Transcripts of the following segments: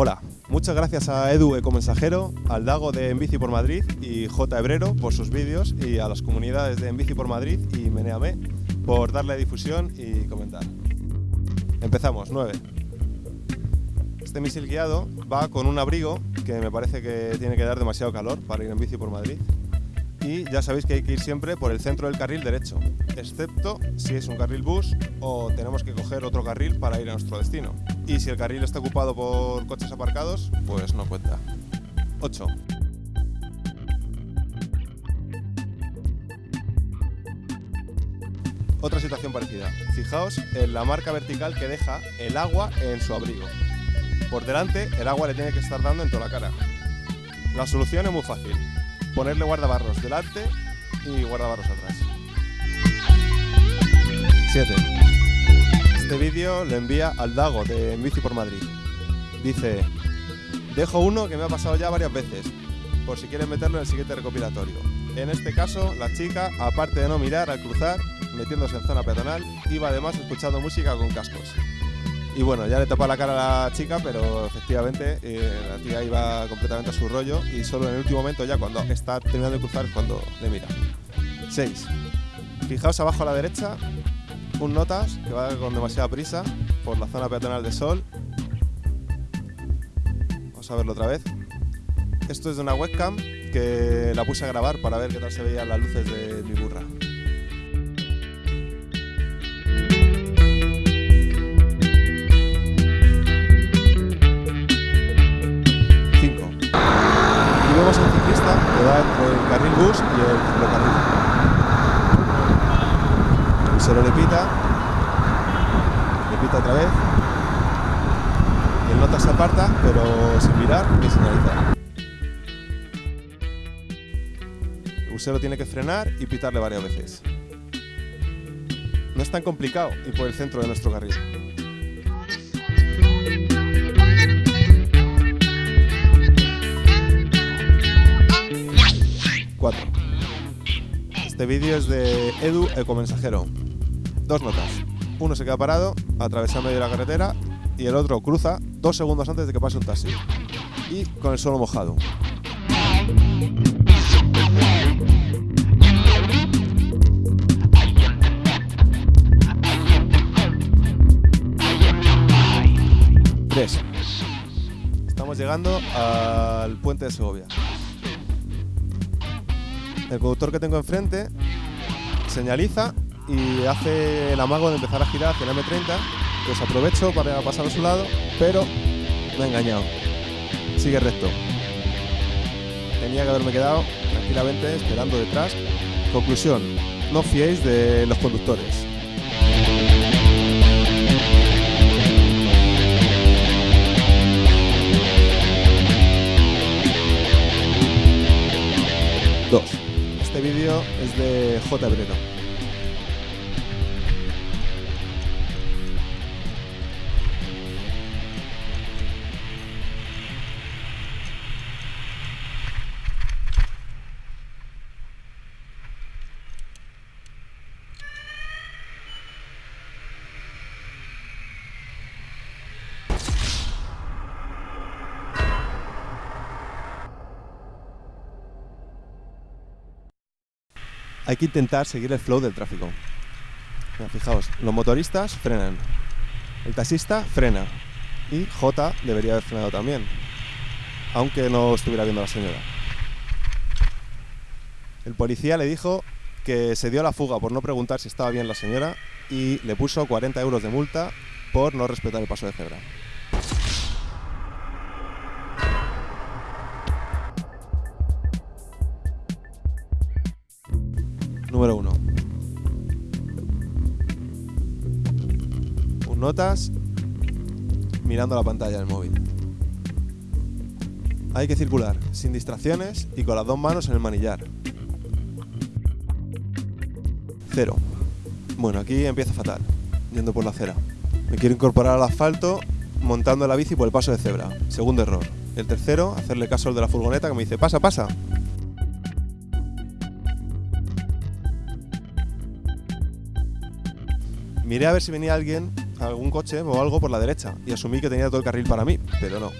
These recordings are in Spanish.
Hola, muchas gracias a Edu Ecomensajero, al Dago de En Bici por Madrid y J. Hebrero por sus vídeos y a las comunidades de En Bici por Madrid y Meneame por darle difusión y comentar. Empezamos, 9. Este misil guiado va con un abrigo que me parece que tiene que dar demasiado calor para ir en bici por Madrid. Y ya sabéis que hay que ir siempre por el centro del carril derecho, excepto si es un carril bus o tenemos que coger otro carril para ir a nuestro destino. Y si el carril está ocupado por coches aparcados, pues no cuenta. 8. Otra situación parecida. Fijaos en la marca vertical que deja el agua en su abrigo. Por delante, el agua le tiene que estar dando en toda la cara. La solución es muy fácil. Ponerle guardabarros delante y guardabarros atrás. 7. Este vídeo lo envía al Dago de En Bici por Madrid. Dice, dejo uno que me ha pasado ya varias veces, por si quieres meterlo en el siguiente recopilatorio. En este caso, la chica, aparte de no mirar al cruzar, metiéndose en zona peatonal, iba además escuchando música con cascos. Y bueno, ya le tapa la cara a la chica, pero efectivamente eh, la tía iba completamente a su rollo y solo en el último momento, ya cuando está terminando de cruzar, cuando le mira. 6. Fijaos abajo a la derecha, un notas que va con demasiada prisa por la zona peatonal de sol. Vamos a verlo otra vez. Esto es de una webcam que la puse a grabar para ver qué tal se veían las luces de mi burra. Que va entre el carril bus y el ciclocarril. El solo le pita, le pita otra vez. El nota se aparta, pero sin mirar ni señalizar. El busero tiene que frenar y pitarle varias veces. No es tan complicado ir por el centro de nuestro carril. 4. Este vídeo es de Edu Ecomensajero. Dos notas. Uno se queda parado, atraviesa medio de la carretera y el otro cruza dos segundos antes de que pase un taxi. Y con el suelo mojado. Estamos llegando al puente de Segovia. El conductor que tengo enfrente señaliza y hace el amago de empezar a girar hacia el M30, pues aprovecho para pasar a su lado, pero me ha engañado. Sigue recto. Tenía que haberme quedado tranquilamente esperando detrás. Conclusión, no fiéis de los conductores. Este vídeo es de J. Hebrero. Hay que intentar seguir el flow del tráfico. Fijaos, los motoristas frenan, el taxista frena y J debería haber frenado también, aunque no estuviera viendo a la señora. El policía le dijo que se dio la fuga por no preguntar si estaba bien la señora y le puso 40 euros de multa por no respetar el paso de cebra. Número 1. Un notas mirando la pantalla del móvil. Hay que circular sin distracciones y con las dos manos en el manillar. 0. Bueno, aquí empieza fatal, yendo por la acera. Me quiero incorporar al asfalto montando la bici por el paso de cebra. Segundo error. El tercero, hacerle caso al de la furgoneta que me dice, pasa, pasa. Miré a ver si venía alguien, algún coche o algo por la derecha y asumí que tenía todo el carril para mí, pero no.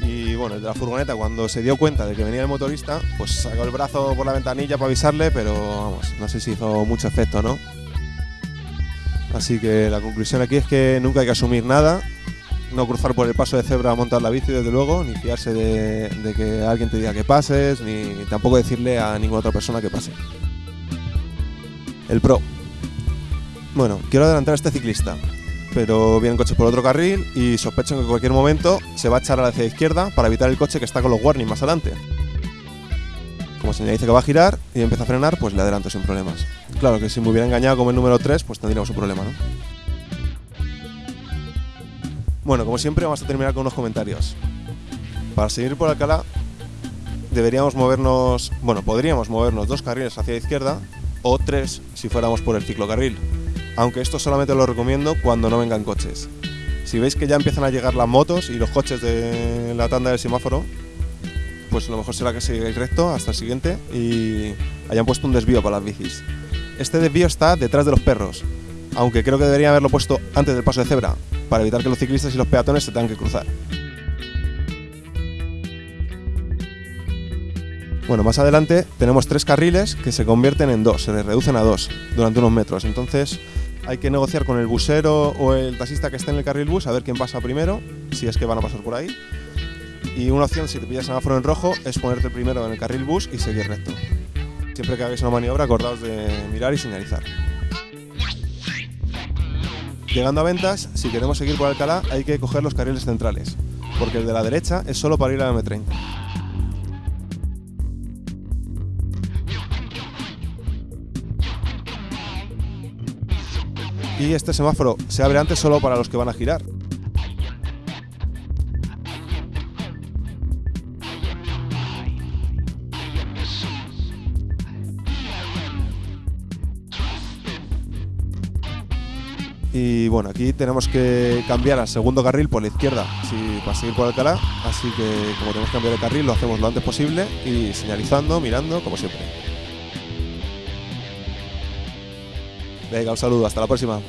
Y bueno, el de la furgoneta cuando se dio cuenta de que venía el motorista, pues sacó el brazo por la ventanilla para avisarle, pero vamos, no sé si hizo mucho efecto, ¿no? Así que la conclusión aquí es que nunca hay que asumir nada, no cruzar por el paso de cebra a montar la bici desde luego, ni fiarse de que alguien te diga que pases, ni tampoco decirle a ninguna otra persona que pase. El pro. Bueno, quiero adelantar a este ciclista, pero viene el coche por otro carril y sospecho que en cualquier momento se va a echar hacia la izquierda para evitar el coche que está con los warnings más adelante. Como señaliza que va a girar y empieza a frenar, pues le adelanto sin problemas. Claro que si me hubiera engañado como el número 3, pues tendríamos un problema, ¿no? Bueno, como siempre vamos a terminar con unos comentarios. Para seguir por Alcalá deberíamos movernos, bueno, podríamos movernos dos carriles hacia la izquierda o tres si fuéramos por el ciclocarril, aunque esto solamente lo recomiendo cuando no vengan coches. Si veis que ya empiezan a llegar las motos y los coches de la tanda del semáforo, pues lo mejor será que sigáis recto hasta el siguiente y hayan puesto un desvío para las bicis. Este desvío está detrás de los perros, aunque creo que debería haberlo puesto antes del paso de cebra, para evitar que los ciclistas y los peatones se tengan que cruzar. Bueno, más adelante tenemos tres carriles que se convierten en dos, se les reducen a dos durante unos metros. Entonces hay que negociar con el busero o el taxista que esté en el carril bus a ver quién pasa primero, si es que van a pasar por ahí. Y una opción, si te pillas semáforo en rojo, es ponerte primero en el carril bus y seguir recto. Siempre que hagáis una maniobra, acordaos de mirar y señalizar. Llegando a ventas, si queremos seguir por Alcalá, hay que coger los carriles centrales, porque el de la derecha es solo para ir a la M30. Y este semáforo se abre antes solo para los que van a girar. Y bueno, aquí tenemos que cambiar al segundo carril por la izquierda si, para seguir por Alcalá. Así que como tenemos que cambiar el carril, lo hacemos lo antes posible y señalizando, mirando, como siempre. Venga, un saludo, hasta la próxima.